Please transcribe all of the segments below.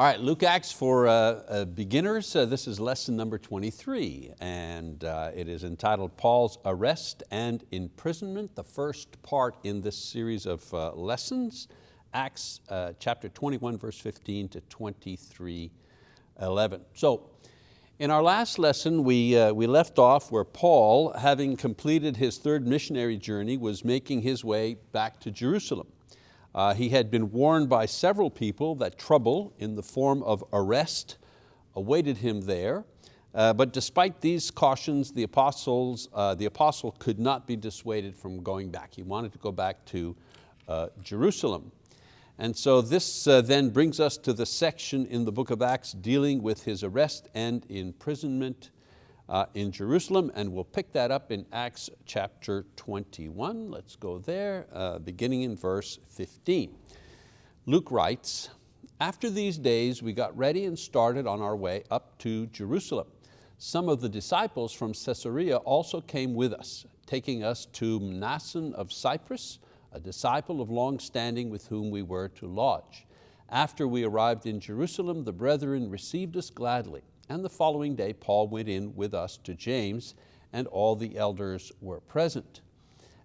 All right, Luke Acts for uh, uh, beginners. Uh, this is lesson number 23 and uh, it is entitled Paul's Arrest and Imprisonment, the first part in this series of uh, lessons. Acts uh, chapter 21 verse 15 to 23, 11. So in our last lesson we, we left off where Paul, having completed his third missionary journey, was making his way back to Jerusalem. Uh, he had been warned by several people that trouble in the form of arrest awaited him there. Uh, but despite these cautions, the, apostles, uh, the apostle could not be dissuaded from going back. He wanted to go back to uh, Jerusalem. And so this uh, then brings us to the section in the book of Acts dealing with his arrest and imprisonment uh, in Jerusalem, and we'll pick that up in Acts chapter 21. Let's go there, uh, beginning in verse 15. Luke writes, after these days we got ready and started on our way up to Jerusalem. Some of the disciples from Caesarea also came with us, taking us to Mnason of Cyprus, a disciple of long standing with whom we were to lodge. After we arrived in Jerusalem, the brethren received us gladly and the following day Paul went in with us to James and all the elders were present.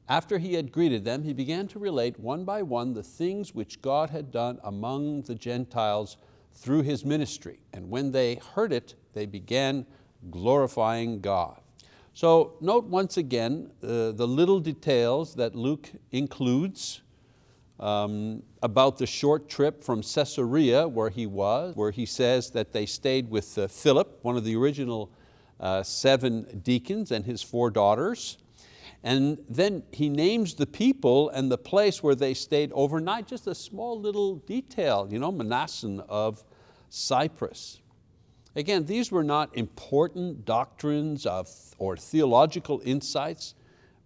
After he had greeted them, he began to relate one by one the things which God had done among the Gentiles through his ministry. And when they heard it, they began glorifying God. So note once again uh, the little details that Luke includes um, about the short trip from Caesarea where he was, where he says that they stayed with uh, Philip, one of the original uh, seven deacons and his four daughters. And then he names the people and the place where they stayed overnight, just a small little detail, you know, Mnason of Cyprus. Again, these were not important doctrines of, or theological insights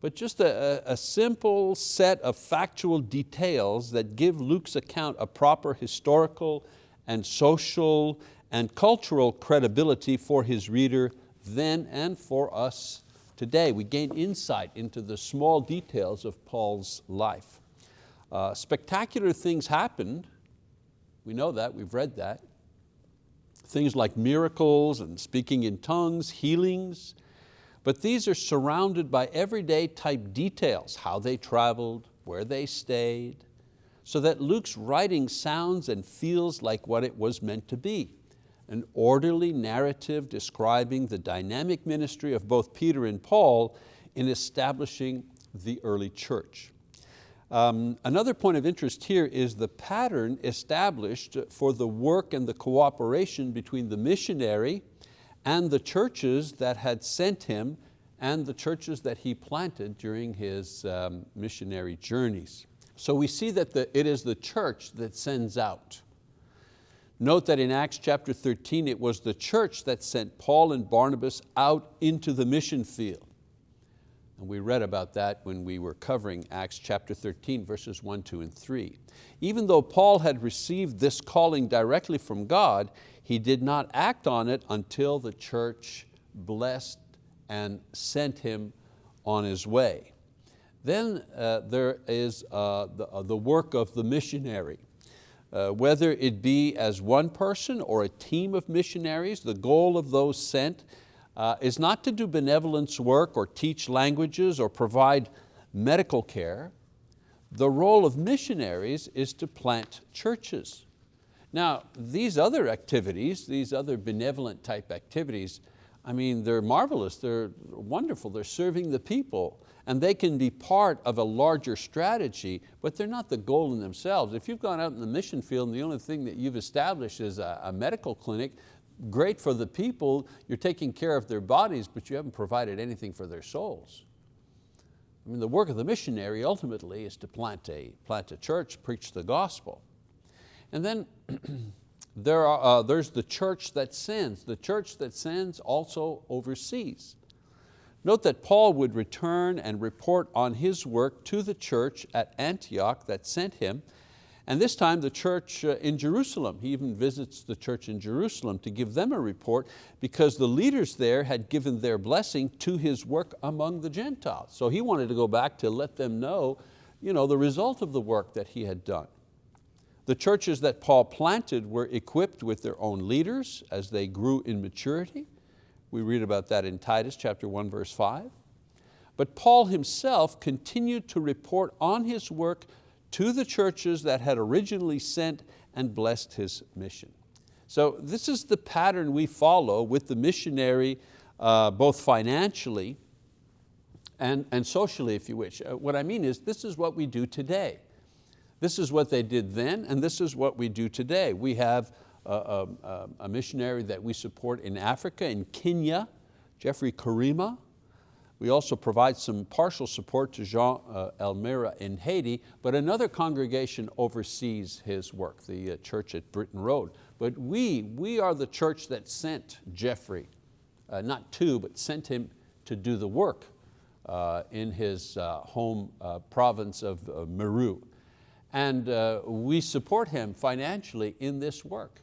but just a, a, simple set of factual details that give Luke's account a proper historical and social and cultural credibility for his reader then and for us today. We gain insight into the small details of Paul's life. Uh, spectacular things happened, we know that, we've read that. Things like miracles and speaking in tongues, healings, but these are surrounded by everyday type details, how they traveled, where they stayed, so that Luke's writing sounds and feels like what it was meant to be, an orderly narrative describing the dynamic ministry of both Peter and Paul in establishing the early church. Um, another point of interest here is the pattern established for the work and the cooperation between the missionary and the churches that had sent him and the churches that he planted during his um, missionary journeys. So we see that the, it is the church that sends out. Note that in Acts chapter 13, it was the church that sent Paul and Barnabas out into the mission field. And we read about that when we were covering Acts chapter 13, verses one, two, and three. Even though Paul had received this calling directly from God, he did not act on it until the church blessed and sent him on his way. Then uh, there is uh, the, uh, the, work of the missionary. Uh, whether it be as one person or a team of missionaries, the goal of those sent uh, is not to do benevolence work or teach languages or provide medical care. The role of missionaries is to plant churches. Now, these other activities, these other benevolent type activities, I mean, they're marvelous, they're wonderful, they're serving the people, and they can be part of a larger strategy, but they're not the goal in themselves. If you've gone out in the mission field and the only thing that you've established is a, a medical clinic, great for the people, you're taking care of their bodies, but you haven't provided anything for their souls. I mean, the work of the missionary ultimately is to plant a, plant a church, preach the gospel. And then there are, uh, there's the church that sends. The church that sends also oversees. Note that Paul would return and report on his work to the church at Antioch that sent him, and this time the church uh, in Jerusalem. He even visits the church in Jerusalem to give them a report because the leaders there had given their blessing to his work among the Gentiles. So he wanted to go back to let them know, you know the result of the work that he had done. The churches that Paul planted were equipped with their own leaders as they grew in maturity. We read about that in Titus chapter 1 verse 5. But Paul himself continued to report on his work to the churches that had originally sent and blessed his mission. So this is the pattern we follow with the missionary, uh, both financially and, and socially, if you wish. Uh, what I mean is, this is what we do today. This is what they did then, and this is what we do today. We have a, a, a missionary that we support in Africa, in Kenya, Jeffrey Karima. We also provide some partial support to Jean uh, Elmira in Haiti, but another congregation oversees his work, the uh, church at Britain Road. But we, we are the church that sent Jeffrey, uh, not to, but sent him to do the work uh, in his uh, home uh, province of Meru and uh, we support him financially in this work.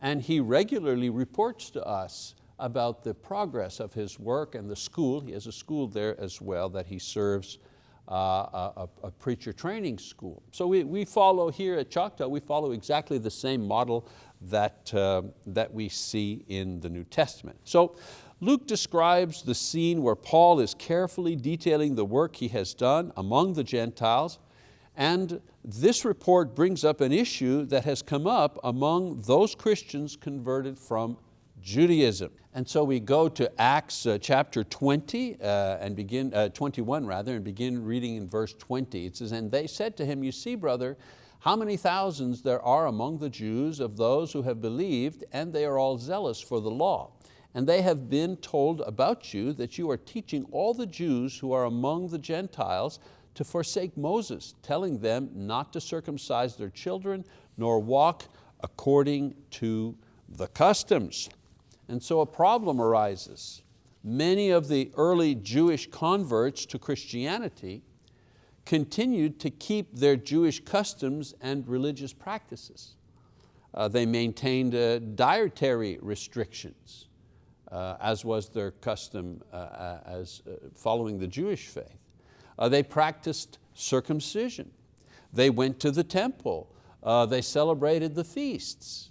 And he regularly reports to us about the progress of his work and the school. He has a school there as well that he serves, uh, a, a, preacher training school. So we, we follow here at Choctaw, we follow exactly the same model that, uh, that we see in the New Testament. So Luke describes the scene where Paul is carefully detailing the work he has done among the Gentiles and this report brings up an issue that has come up among those Christians converted from Judaism. And so we go to Acts uh, chapter 20 uh, and begin, uh, 21 rather, and begin reading in verse 20. It says, and they said to him, you see brother, how many thousands there are among the Jews of those who have believed and they are all zealous for the law. And they have been told about you that you are teaching all the Jews who are among the Gentiles to forsake Moses, telling them not to circumcise their children nor walk according to the customs. And so a problem arises. Many of the early Jewish converts to Christianity continued to keep their Jewish customs and religious practices. Uh, they maintained uh, dietary restrictions, uh, as was their custom uh, uh, as uh, following the Jewish faith. Uh, they practiced circumcision. They went to the temple. Uh, they celebrated the feasts.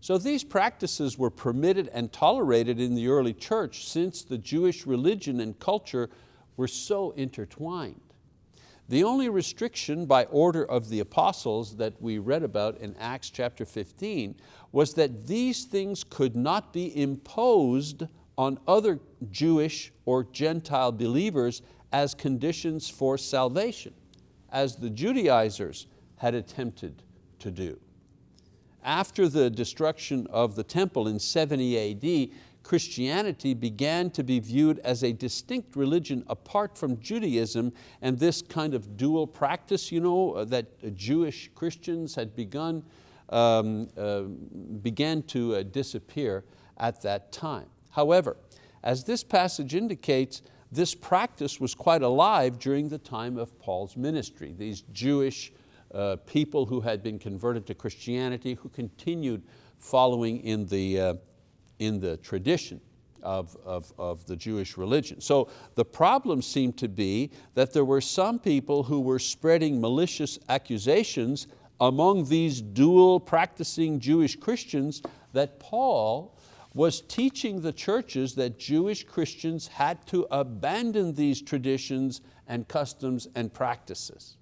So these practices were permitted and tolerated in the early church since the Jewish religion and culture were so intertwined. The only restriction by order of the apostles that we read about in Acts chapter 15 was that these things could not be imposed on other Jewish or Gentile believers as conditions for salvation, as the Judaizers had attempted to do. After the destruction of the temple in 70 AD, Christianity began to be viewed as a distinct religion apart from Judaism and this kind of dual practice you know, uh, that Jewish Christians had begun, um, uh, began to uh, disappear at that time. However, as this passage indicates, this practice was quite alive during the time of Paul's ministry. These Jewish uh, people who had been converted to Christianity, who continued following in the, uh, in the tradition of, of, of the Jewish religion. So the problem seemed to be that there were some people who were spreading malicious accusations among these dual practicing Jewish Christians that Paul was teaching the churches that Jewish Christians had to abandon these traditions and customs and practices.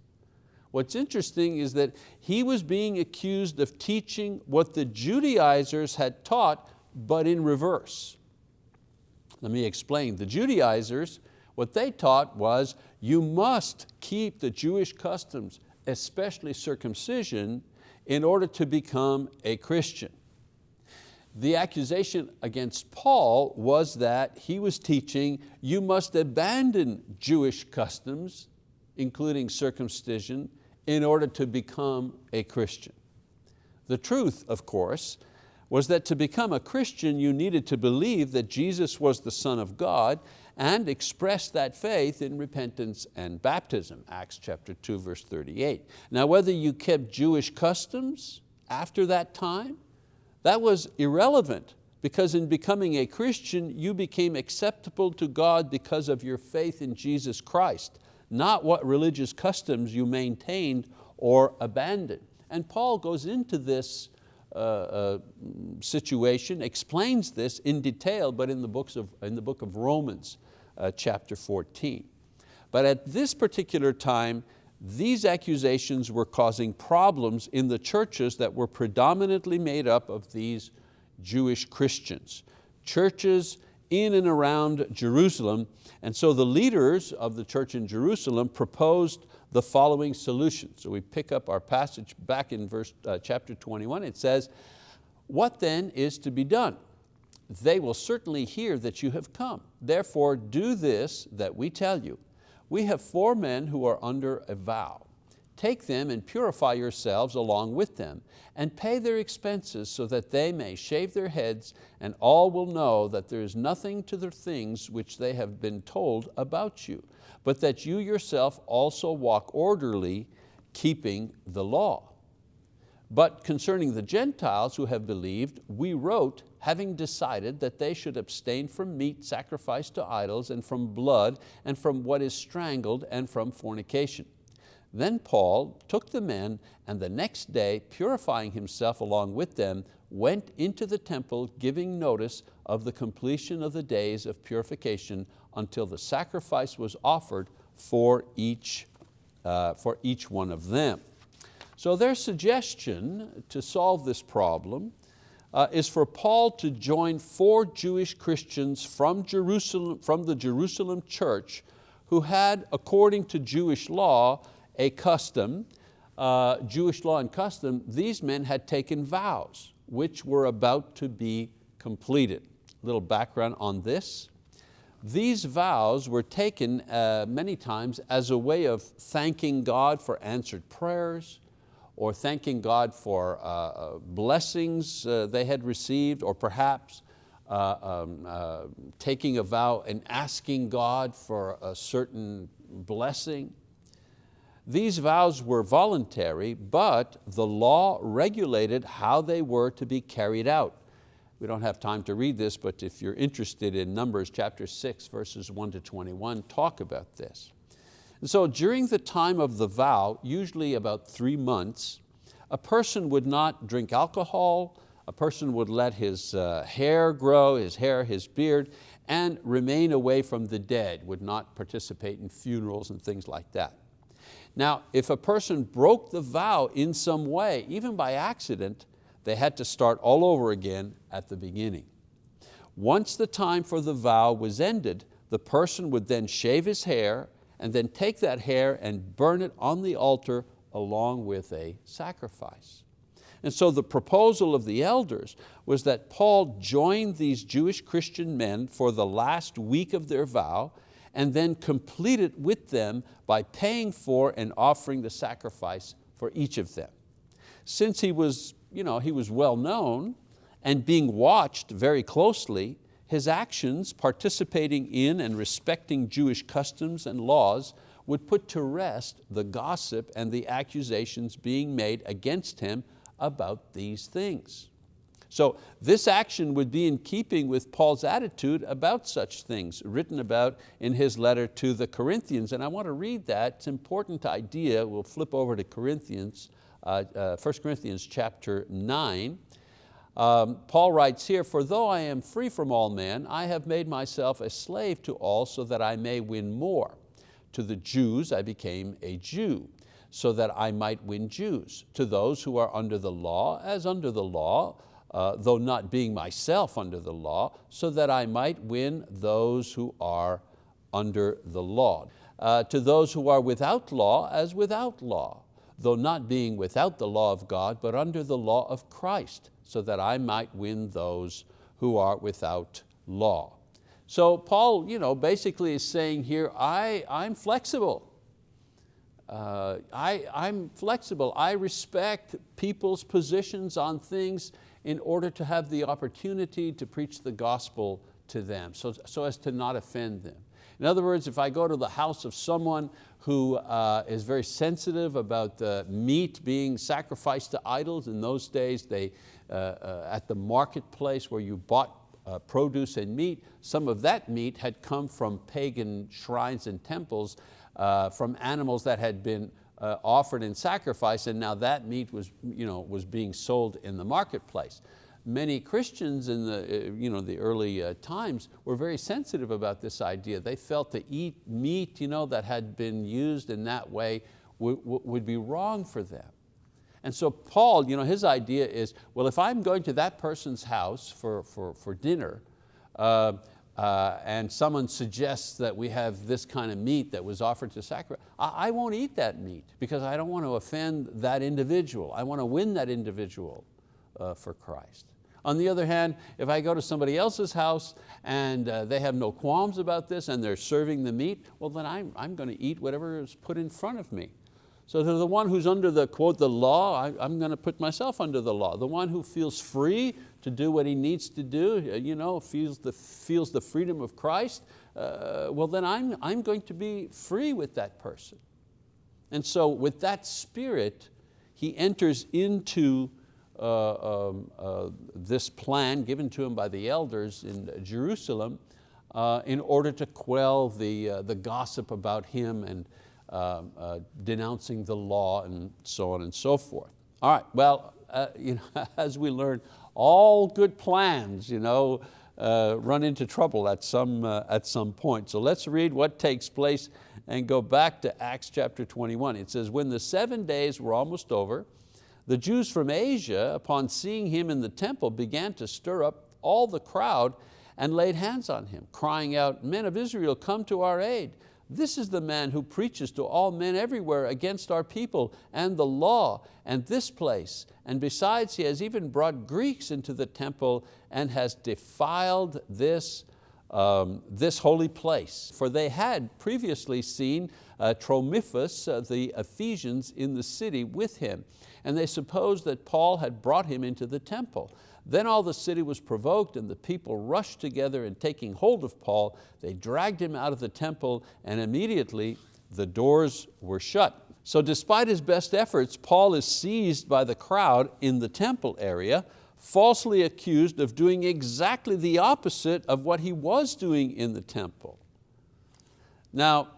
What's interesting is that he was being accused of teaching what the Judaizers had taught, but in reverse. Let me explain. The Judaizers, what they taught was you must keep the Jewish customs, especially circumcision, in order to become a Christian. The accusation against Paul was that he was teaching you must abandon Jewish customs, including circumcision, in order to become a Christian. The truth, of course, was that to become a Christian you needed to believe that Jesus was the Son of God and express that faith in repentance and baptism, Acts chapter 2 verse 38. Now whether you kept Jewish customs after that time that was irrelevant because in becoming a Christian, you became acceptable to God because of your faith in Jesus Christ, not what religious customs you maintained or abandoned. And Paul goes into this uh, uh, situation, explains this in detail, but in the, books of, in the book of Romans, uh, chapter 14. But at this particular time, these accusations were causing problems in the churches that were predominantly made up of these Jewish Christians. Churches in and around Jerusalem. And so the leaders of the church in Jerusalem proposed the following solution. So we pick up our passage back in verse, uh, chapter 21. It says, what then is to be done? They will certainly hear that you have come. Therefore do this that we tell you. We have four men who are under a vow. Take them and purify yourselves along with them, and pay their expenses so that they may shave their heads, and all will know that there is nothing to the things which they have been told about you, but that you yourself also walk orderly, keeping the law. But concerning the Gentiles who have believed, we wrote, having decided that they should abstain from meat sacrificed to idols, and from blood, and from what is strangled, and from fornication. Then Paul took the men and the next day, purifying himself along with them, went into the temple giving notice of the completion of the days of purification until the sacrifice was offered for each, uh, for each one of them. So their suggestion to solve this problem uh, is for Paul to join four Jewish Christians from, Jerusalem, from the Jerusalem church who had, according to Jewish law, a custom, uh, Jewish law and custom, these men had taken vows which were about to be completed. A little background on this. These vows were taken uh, many times as a way of thanking God for answered prayers, or thanking God for uh, uh blessings uh, they had received, or perhaps uh, um, uh, taking a vow and asking God for a certain blessing. These vows were voluntary, but the law regulated how they were to be carried out. We don't have time to read this, but if you're interested in Numbers chapter 6, verses 1 to 21, talk about this. And so during the time of the vow, usually about three months, a person would not drink alcohol, a person would let his uh, hair grow, his hair, his beard, and remain away from the dead, would not participate in funerals and things like that. Now, if a person broke the vow in some way, even by accident, they had to start all over again at the beginning. Once the time for the vow was ended, the person would then shave his hair and then take that hair and burn it on the altar along with a sacrifice. And so the proposal of the elders was that Paul join these Jewish Christian men for the last week of their vow and then complete it with them by paying for and offering the sacrifice for each of them. Since he was, you know, he was well known and being watched very closely, his actions participating in and respecting Jewish customs and laws would put to rest the gossip and the accusations being made against him about these things. So this action would be in keeping with Paul's attitude about such things, written about in his letter to the Corinthians. And I want to read that, it's an important idea. We'll flip over to Corinthians, uh, uh, 1 Corinthians chapter 9. Um, Paul writes here, for though I am free from all men, I have made myself a slave to all so that I may win more. To the Jews I became a Jew, so that I might win Jews. To those who are under the law, as under the law, uh, though not being myself under the law, so that I might win those who are under the law. Uh, to those who are without law as without law, though not being without the law of God, but under the law of Christ, so that I might win those who are without law. So Paul you know, basically is saying here, I, I'm flexible. Uh, I, I'm flexible. I respect people's positions on things in order to have the opportunity to preach the gospel to them, so, so as to not offend them. In other words, if I go to the house of someone who uh, is very sensitive about the meat being sacrificed to idols, in those days they, uh, uh, at the marketplace where you bought uh, produce and meat, some of that meat had come from pagan shrines and temples, uh, from animals that had been uh, offered in sacrifice and now that meat was, you know, was being sold in the marketplace. Many Christians in the, uh, you know, the early uh, times were very sensitive about this idea. They felt to eat meat you know, that had been used in that way would, would be wrong for them. And so Paul, you know, his idea is, well, if I'm going to that person's house for, for, for dinner, uh, uh, and someone suggests that we have this kind of meat that was offered to sacrifice, I, I won't eat that meat because I don't want to offend that individual. I want to win that individual uh, for Christ. On the other hand, if I go to somebody else's house and uh, they have no qualms about this and they're serving the meat, well then I'm, I'm going to eat whatever is put in front of me. So to the one who's under the, quote, the law, I, am going to put myself under the law. The one who feels free to do what he needs to do, uh, you know, feels the, feels the freedom of Christ, uh, well then I'm, I'm going to be free with that person. And so with that spirit, he enters into this plan given to him by the elders in Jerusalem uh, in order to quell the, uh, the gossip about him and, um, uh, denouncing the law and so on and so forth. All right, well, uh, you know, as we learn, all good plans you know, uh, run into trouble at some, uh, at some point. So let's read what takes place and go back to Acts chapter 21. It says, when the seven days were almost over, the Jews from Asia, upon seeing him in the temple, began to stir up all the crowd and laid hands on him, crying out, men of Israel, come to our aid. This is the man who preaches to all men everywhere against our people and the law and this place. And besides, he has even brought Greeks into the temple and has defiled this, um, this holy place. For they had previously seen uh, Trophimus, uh, the Ephesians in the city with him. And they supposed that Paul had brought him into the temple. Then all the city was provoked and the people rushed together and taking hold of Paul, they dragged him out of the temple and immediately the doors were shut. So despite his best efforts, Paul is seized by the crowd in the temple area, falsely accused of doing exactly the opposite of what he was doing in the temple. Now,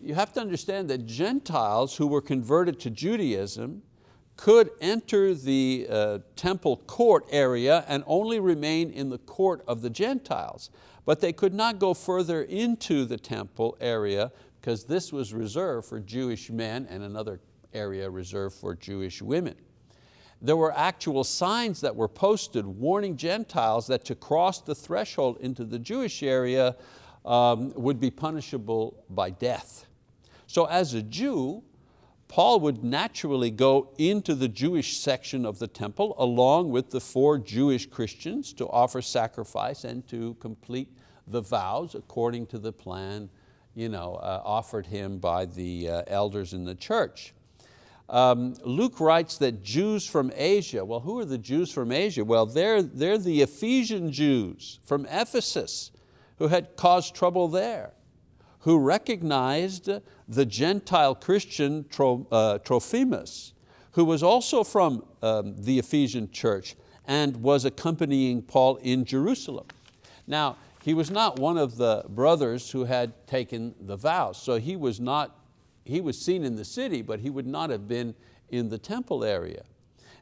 you have to understand that Gentiles who were converted to Judaism could enter the uh, temple court area and only remain in the court of the Gentiles. But they could not go further into the temple area because this was reserved for Jewish men and another area reserved for Jewish women. There were actual signs that were posted warning Gentiles that to cross the threshold into the Jewish area um, would be punishable by death. So as a Jew, Paul would naturally go into the Jewish section of the temple along with the four Jewish Christians to offer sacrifice and to complete the vows according to the plan you know, uh, offered him by the uh, elders in the church. Um, Luke writes that Jews from Asia, well who are the Jews from Asia? Well they're, they're the Ephesian Jews from Ephesus who had caused trouble there who recognized the Gentile Christian uh, Trophimus, who was also from um, the Ephesian church and was accompanying Paul in Jerusalem. Now, he was not one of the brothers who had taken the vows, so he was, not, he was seen in the city, but he would not have been in the temple area.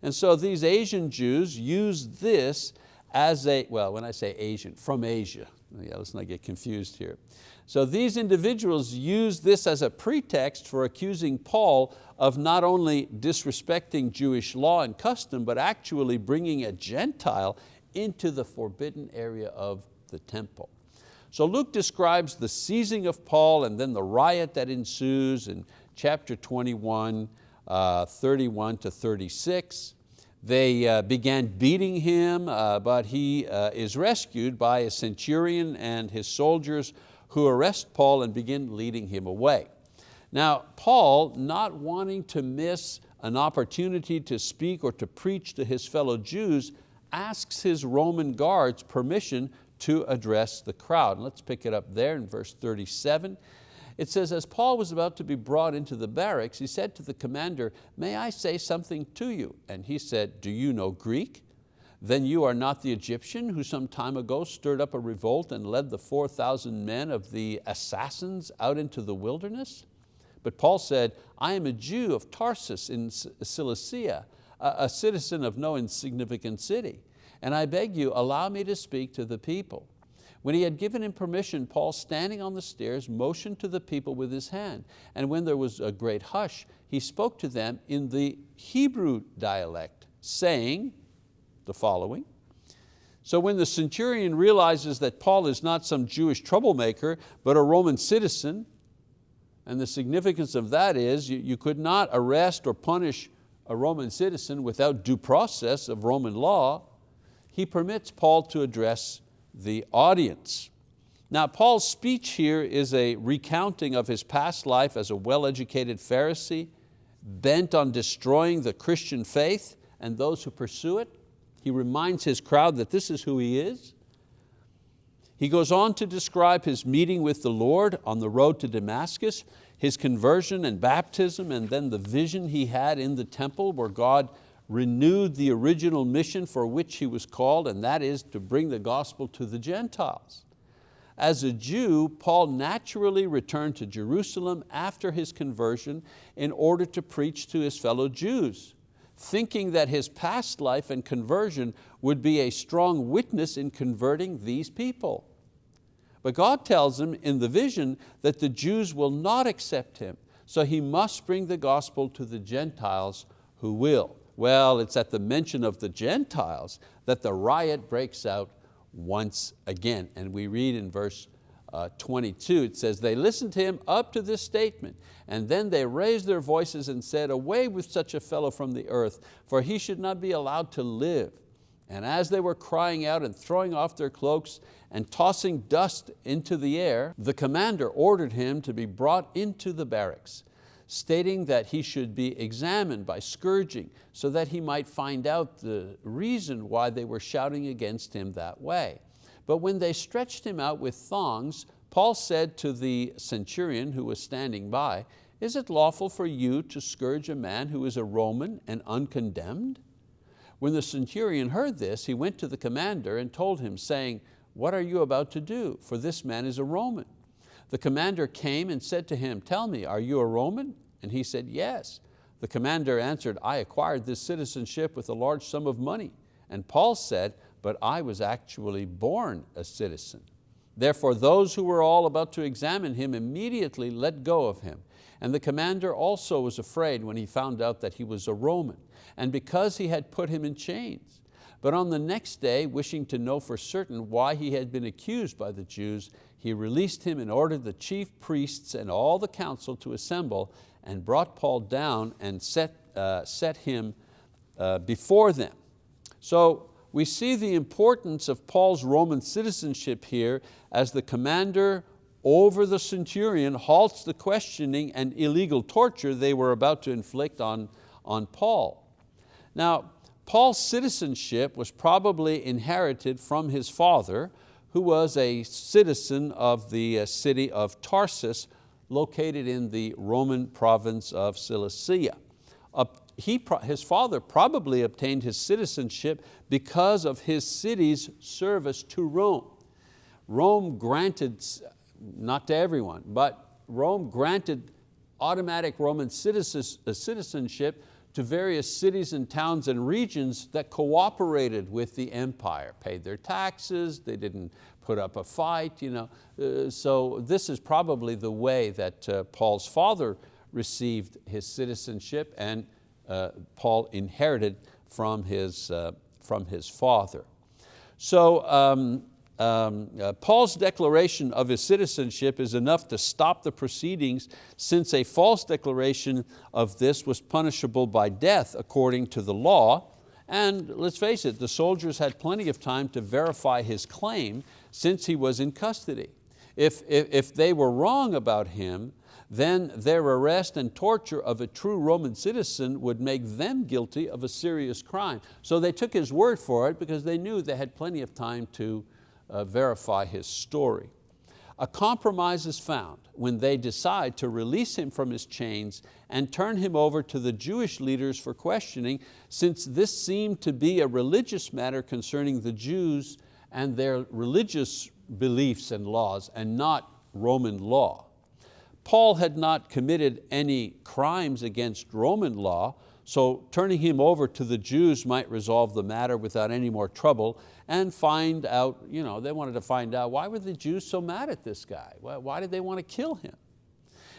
And so these Asian Jews used this as a, well, when I say Asian, from Asia, yeah, let's not get confused here. So these individuals use this as a pretext for accusing Paul of not only disrespecting Jewish law and custom, but actually bringing a Gentile into the forbidden area of the temple. So Luke describes the seizing of Paul and then the riot that ensues in chapter 21, uh, 31 to 36. They uh, began beating him, uh, but he uh, is rescued by a centurion and his soldiers who arrest Paul and begin leading him away. Now, Paul, not wanting to miss an opportunity to speak or to preach to his fellow Jews, asks his Roman guards permission to address the crowd. let's pick it up there in verse 37. It says, as Paul was about to be brought into the barracks, he said to the commander, may I say something to you? And he said, do you know Greek? Then you are not the Egyptian who some time ago stirred up a revolt and led the 4,000 men of the assassins out into the wilderness? But Paul said, I am a Jew of Tarsus in Cilicia, a citizen of no insignificant city, and I beg you, allow me to speak to the people. When he had given him permission, Paul, standing on the stairs, motioned to the people with his hand. And when there was a great hush, he spoke to them in the Hebrew dialect, saying the following, so when the centurion realizes that Paul is not some Jewish troublemaker, but a Roman citizen, and the significance of that is you, you could not arrest or punish a Roman citizen without due process of Roman law, he permits Paul to address the audience. Now Paul's speech here is a recounting of his past life as a well-educated Pharisee, bent on destroying the Christian faith and those who pursue it. He reminds his crowd that this is who he is. He goes on to describe his meeting with the Lord on the road to Damascus, his conversion and baptism, and then the vision he had in the temple where God renewed the original mission for which he was called, and that is to bring the gospel to the Gentiles. As a Jew, Paul naturally returned to Jerusalem after his conversion in order to preach to his fellow Jews thinking that his past life and conversion would be a strong witness in converting these people. But God tells him in the vision that the Jews will not accept him, so he must bring the gospel to the Gentiles who will. Well, it's at the mention of the Gentiles that the riot breaks out once again. And we read in verse uh, 22, it says, they listened to him up to this statement, and then they raised their voices and said, away with such a fellow from the earth, for he should not be allowed to live. And as they were crying out and throwing off their cloaks and tossing dust into the air, the commander ordered him to be brought into the barracks, stating that he should be examined by scourging so that he might find out the reason why they were shouting against him that way. But when they stretched him out with thongs, Paul said to the centurion who was standing by, is it lawful for you to scourge a man who is a Roman and uncondemned? When the centurion heard this, he went to the commander and told him, saying, what are you about to do? For this man is a Roman. The commander came and said to him, tell me, are you a Roman? And he said, yes. The commander answered, I acquired this citizenship with a large sum of money. And Paul said, but I was actually born a citizen. Therefore those who were all about to examine him immediately let go of him. And the commander also was afraid when he found out that he was a Roman, and because he had put him in chains. But on the next day, wishing to know for certain why he had been accused by the Jews, he released him and ordered the chief priests and all the council to assemble and brought Paul down and set, uh, set him uh, before them. So we see the importance of Paul's Roman citizenship here as the commander over the centurion halts the questioning and illegal torture they were about to inflict on, on Paul. Now, Paul's citizenship was probably inherited from his father, who was a citizen of the uh, city of Tarsus, located in the Roman province of Cilicia he, his father probably obtained his citizenship because of his city's service to Rome. Rome granted, not to everyone, but Rome granted automatic Roman uh, citizenship to various cities and towns and regions that cooperated with the empire, paid their taxes, they didn't put up a fight. You know. Uh, so this is probably the way that uh, Paul's father received his citizenship and uh, Paul inherited from his, uh, from his father. So um, um, uh, Paul's declaration of his citizenship is enough to stop the proceedings since a false declaration of this was punishable by death according to the law. And let's face it, the soldiers had plenty of time to verify his claim since he was in custody. If, if, if they were wrong about him, then their arrest and torture of a true Roman citizen would make them guilty of a serious crime. So they took his word for it because they knew they had plenty of time to uh, verify his story. A compromise is found when they decide to release him from his chains and turn him over to the Jewish leaders for questioning since this seemed to be a religious matter concerning the Jews and their religious beliefs and laws and not Roman law. Paul had not committed any crimes against Roman law, so turning him over to the Jews might resolve the matter without any more trouble and find out, you know, they wanted to find out why were the Jews so mad at this guy? Why did they want to kill him?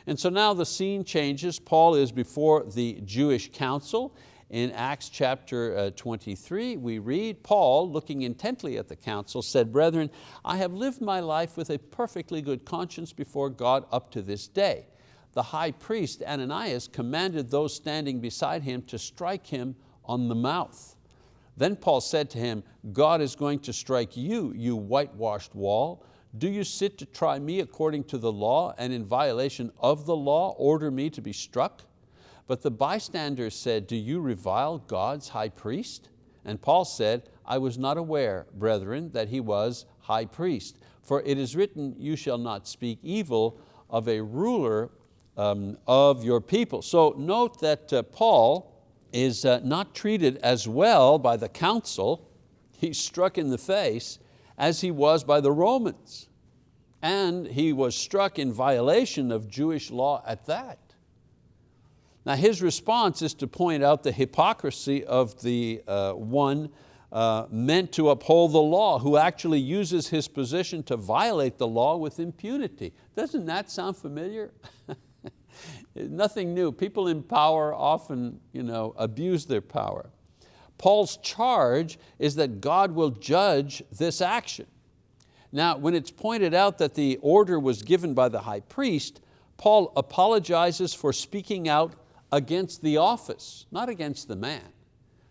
And so now the scene changes. Paul is before the Jewish council. In Acts chapter uh, 23, we read, Paul, looking intently at the council, said, Brethren, I have lived my life with a perfectly good conscience before God up to this day the high priest Ananias commanded those standing beside him to strike him on the mouth. Then Paul said to him, God is going to strike you, you whitewashed wall. Do you sit to try me according to the law and in violation of the law order me to be struck? But the bystanders said, do you revile God's high priest? And Paul said, I was not aware, brethren, that he was high priest. For it is written, you shall not speak evil of a ruler um, of your people. So note that uh, Paul is uh, not treated as well by the council, he's struck in the face, as he was by the Romans. And he was struck in violation of Jewish law at that. Now his response is to point out the hypocrisy of the uh, one uh, meant to uphold the law, who actually uses his position to violate the law with impunity. Doesn't that sound familiar? Nothing new. People in power often you know, abuse their power. Paul's charge is that God will judge this action. Now, when it's pointed out that the order was given by the high priest, Paul apologizes for speaking out against the office, not against the man,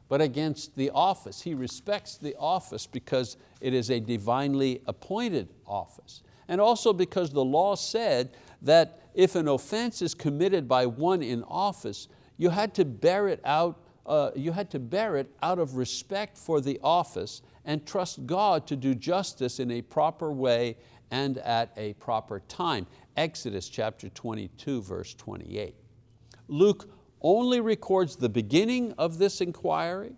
but against the office. He respects the office because it is a divinely appointed office. And also because the law said that if an offense is committed by one in office, you had to bear it out, uh, you had to bear it out of respect for the office and trust God to do justice in a proper way and at a proper time. Exodus chapter 22, verse 28. Luke only records the beginning of this inquiry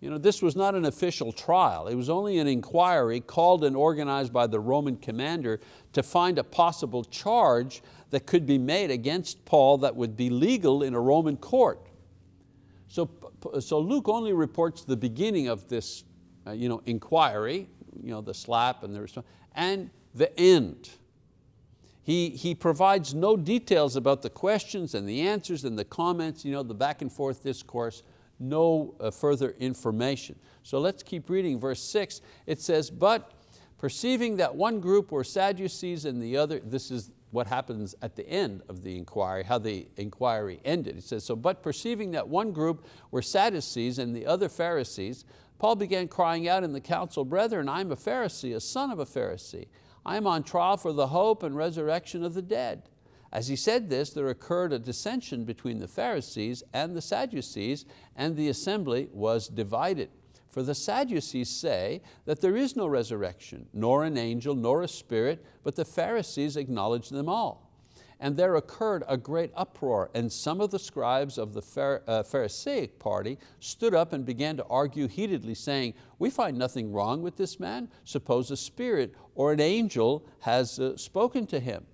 you know, this was not an official trial. It was only an inquiry called and organized by the Roman commander to find a possible charge that could be made against Paul that would be legal in a Roman court. So, so Luke only reports the beginning of this uh, you know, inquiry, you know, the slap and the response, and the end. He, he provides no details about the questions and the answers and the comments, you know, the back and forth discourse no uh, further information. So let's keep reading verse six. It says, but perceiving that one group were Sadducees and the other, this is what happens at the end of the inquiry, how the inquiry ended. It says, so but perceiving that one group were Sadducees and the other Pharisees, Paul began crying out in the council, brethren, I'm a Pharisee, a son of a Pharisee. I am on trial for the hope and resurrection of the dead. As he said this, there occurred a dissension between the Pharisees and the Sadducees, and the assembly was divided. For the Sadducees say that there is no resurrection, nor an angel, nor a spirit, but the Pharisees acknowledge them all. And there occurred a great uproar, and some of the scribes of the uh, Pharisaic party stood up and began to argue heatedly, saying, we find nothing wrong with this man. Suppose a spirit or an angel has uh, spoken to him.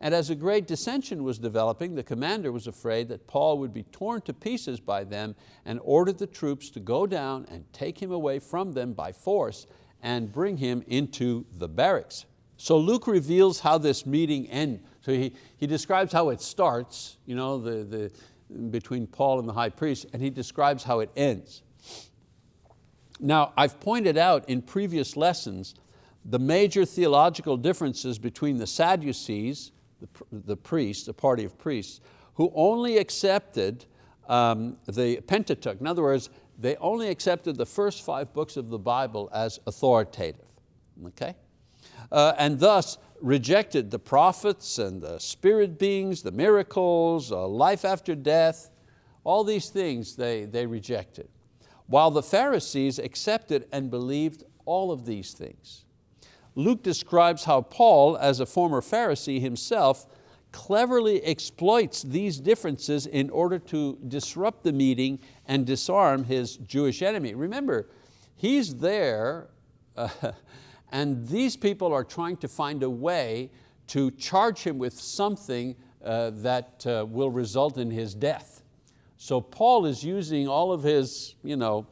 And as a great dissension was developing, the commander was afraid that Paul would be torn to pieces by them and ordered the troops to go down and take him away from them by force and bring him into the barracks. So Luke reveals how this meeting ends. So he, he describes how it starts, you know, the, the, between Paul and the high priest, and he describes how it ends. Now, I've pointed out in previous lessons the major theological differences between the Sadducees, the, priests, the party of priests, who only accepted um, the Pentateuch. In other words, they only accepted the first five books of the Bible as authoritative, okay? Uh, and thus rejected the prophets and the spirit beings, the miracles, uh, life after death, all these things they, they rejected. While the Pharisees accepted and believed all of these things. Luke describes how Paul, as a former Pharisee himself, cleverly exploits these differences in order to disrupt the meeting and disarm his Jewish enemy. Remember, he's there uh, and these people are trying to find a way to charge him with something uh, that uh, will result in his death. So Paul is using all of his you know,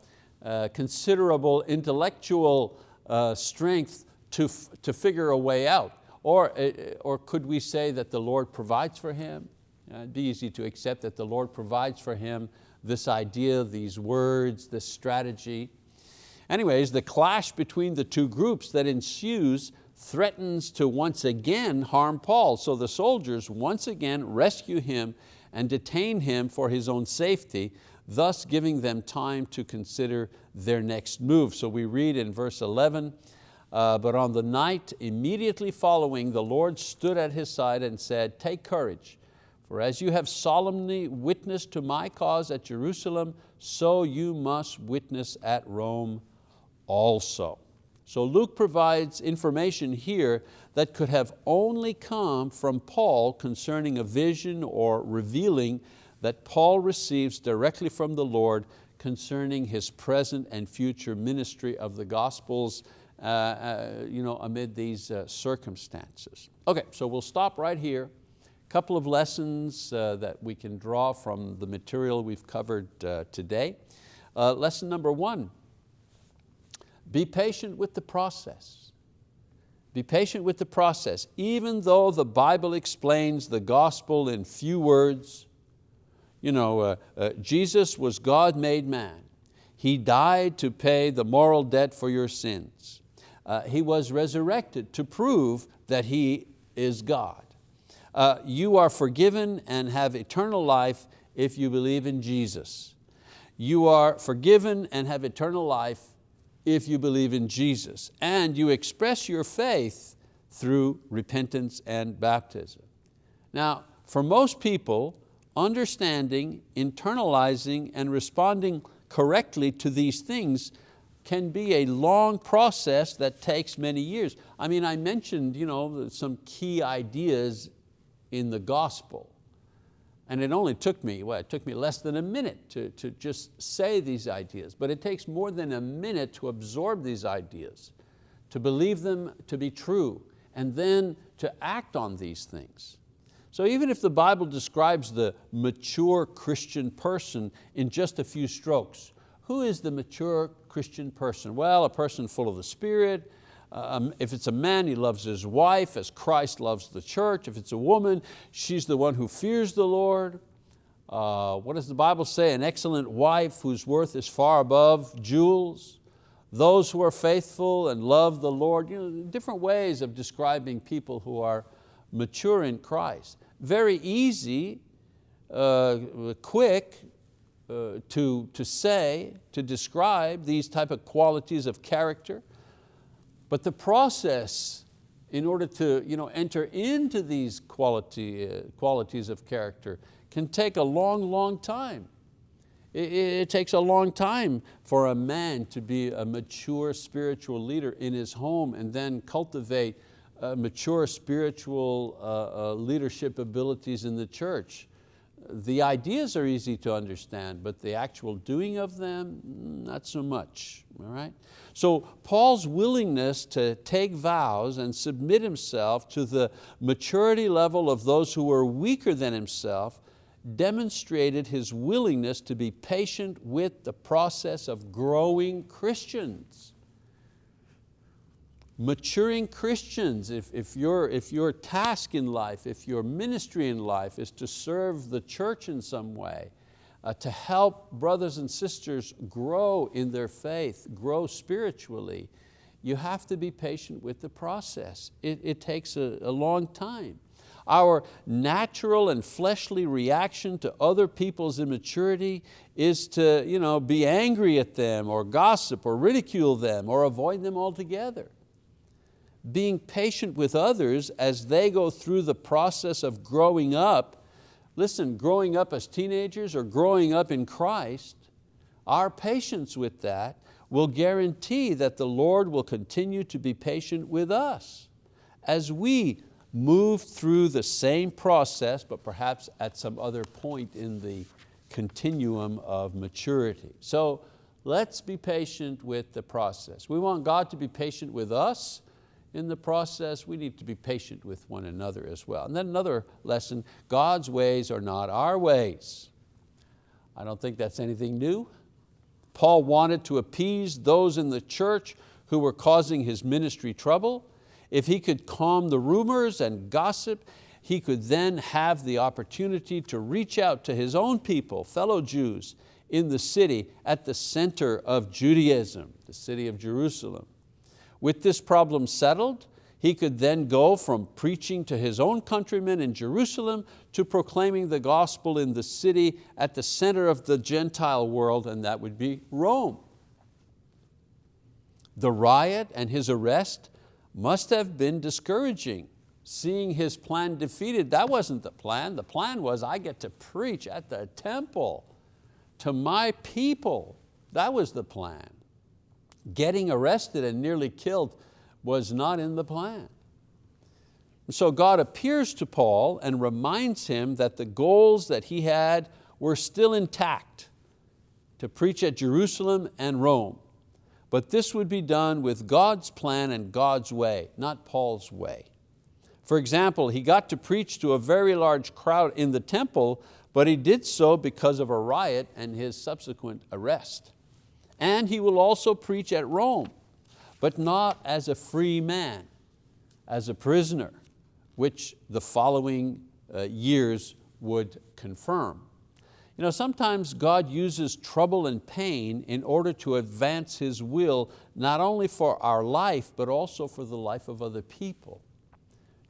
uh, considerable intellectual uh, strength to, to figure a way out. Or, uh, or could we say that the Lord provides for him? It'd be easy to accept that the Lord provides for him this idea, these words, this strategy. Anyways, the clash between the two groups that ensues threatens to once again harm Paul. So the soldiers once again rescue him and detain him for his own safety, thus giving them time to consider their next move. So we read in verse 11, uh, but on the night immediately following, the Lord stood at his side and said, take courage, for as you have solemnly witnessed to my cause at Jerusalem, so you must witness at Rome also. So Luke provides information here that could have only come from Paul concerning a vision or revealing that Paul receives directly from the Lord concerning his present and future ministry of the Gospels you know, amid these uh, circumstances. Okay, so we'll stop right here couple of lessons uh, that we can draw from the material we've covered uh, today. Uh, lesson number one, be patient with the process. Be patient with the process. Even though the Bible explains the gospel in few words, you know, uh, uh, Jesus was God made man. He died to pay the moral debt for your sins. Uh, he was resurrected to prove that He is God. Uh, you are forgiven and have eternal life if you believe in Jesus. You are forgiven and have eternal life if you believe in Jesus. And you express your faith through repentance and baptism. Now, for most people, understanding, internalizing, and responding correctly to these things can be a long process that takes many years. I mean, I mentioned you know, some key ideas in the gospel. And it only took me, well, it took me less than a minute to, to just say these ideas, but it takes more than a minute to absorb these ideas, to believe them to be true, and then to act on these things. So even if the Bible describes the mature Christian person in just a few strokes, who is the mature Christian person? Well, a person full of the Spirit, um, if it's a man, he loves his wife as Christ loves the church. If it's a woman, she's the one who fears the Lord. Uh, what does the Bible say? An excellent wife whose worth is far above jewels. Those who are faithful and love the Lord. You know, different ways of describing people who are mature in Christ. Very easy, uh, quick uh, to, to say, to describe these type of qualities of character. But the process in order to you know, enter into these quality, uh, qualities of character can take a long, long time. It, it, takes a long time for a man to be a mature spiritual leader in his home and then cultivate uh, mature spiritual uh, uh, leadership abilities in the church. The ideas are easy to understand, but the actual doing of them, mm, not so much, all right? So Paul's willingness to take vows and submit himself to the maturity level of those who were weaker than himself demonstrated his willingness to be patient with the process of growing Christians maturing Christians, if, if, your, if your task in life, if your ministry in life is to serve the church in some way, uh, to help brothers and sisters grow in their faith, grow spiritually, you have to be patient with the process. It, it takes a, a long time. Our natural and fleshly reaction to other people's immaturity is to you know, be angry at them or gossip or ridicule them or avoid them altogether being patient with others as they go through the process of growing up, listen, growing up as teenagers or growing up in Christ, our patience with that will guarantee that the Lord will continue to be patient with us as we move through the same process, but perhaps at some other point in the continuum of maturity. So let's be patient with the process. We want God to be patient with us in the process, we need to be patient with one another as well. And then another lesson, God's ways are not our ways. I don't think that's anything new. Paul wanted to appease those in the church who were causing his ministry trouble. If he could calm the rumors and gossip, he could then have the opportunity to reach out to his own people, fellow Jews, in the city at the center of Judaism, the city of Jerusalem. With this problem settled, he could then go from preaching to his own countrymen in Jerusalem to proclaiming the gospel in the city at the center of the Gentile world, and that would be Rome. The riot and his arrest must have been discouraging. Seeing his plan defeated, that wasn't the plan. The plan was I get to preach at the temple to my people. That was the plan. Getting arrested and nearly killed was not in the plan. So God appears to Paul and reminds him that the goals that he had were still intact, to preach at Jerusalem and Rome. But this would be done with God's plan and God's way, not Paul's way. For example, he got to preach to a very large crowd in the temple, but he did so because of a riot and his subsequent arrest. And he will also preach at Rome, but not as a free man, as a prisoner, which the following uh, years would confirm. You know, sometimes God uses trouble and pain in order to advance His will, not only for our life, but also for the life of other people.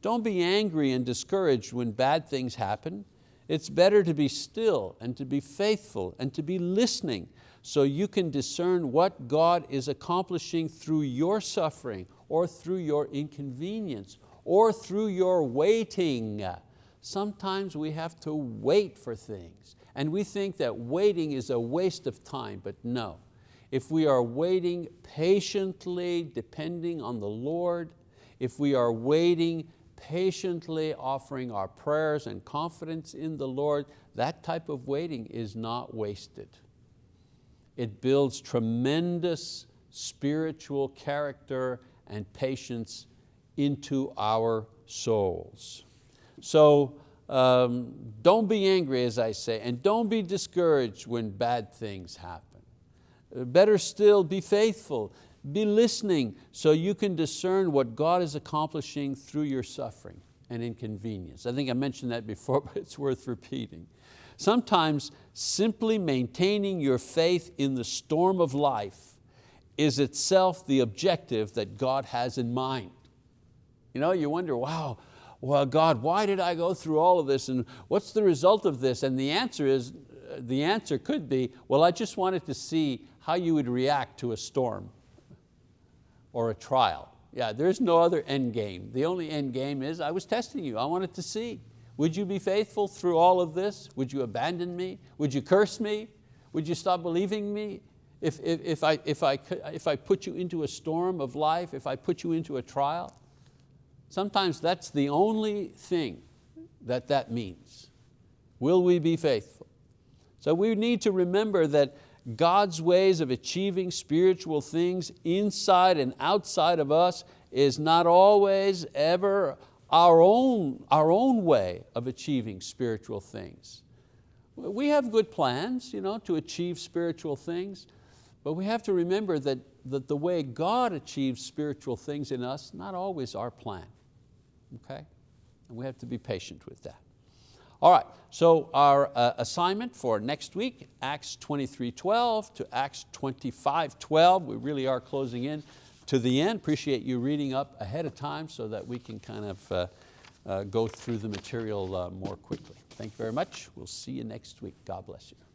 Don't be angry and discouraged when bad things happen. It's better to be still and to be faithful and to be listening so you can discern what God is accomplishing through your suffering or through your inconvenience or through your waiting. Sometimes we have to wait for things and we think that waiting is a waste of time, but no. If we are waiting patiently, depending on the Lord, if we are waiting patiently, offering our prayers and confidence in the Lord, that type of waiting is not wasted. It builds tremendous spiritual character and patience into our souls. So um, don't be angry, as I say, and don't be discouraged when bad things happen. Better still, be faithful. Be listening so you can discern what God is accomplishing through your suffering and inconvenience. I think I mentioned that before, but it's worth repeating. Sometimes simply maintaining your faith in the storm of life is itself the objective that God has in mind. You know, you wonder, wow, well, God, why did I go through all of this and what's the result of this? And the answer is, the answer could be, well, I just wanted to see how you would react to a storm or a trial. Yeah, there's no other end game. The only end game is I was testing you. I wanted to see. Would you be faithful through all of this? Would you abandon me? Would you curse me? Would you stop believing me? If, if, if, I, if, I, if I put you into a storm of life, if I put you into a trial, sometimes that's the only thing that that means. Will we be faithful? So we need to remember that God's ways of achieving spiritual things inside and outside of us is not always ever our own, our own way of achieving spiritual things. We have good plans you know, to achieve spiritual things, but we have to remember that, that the way God achieves spiritual things in us, not always our plan, okay? And we have to be patient with that. All right, so our uh, assignment for next week, Acts 23.12 to Acts 25.12, we really are closing in to the end. Appreciate you reading up ahead of time so that we can kind of uh, uh, go through the material uh, more quickly. Thank you very much. We'll see you next week. God bless you.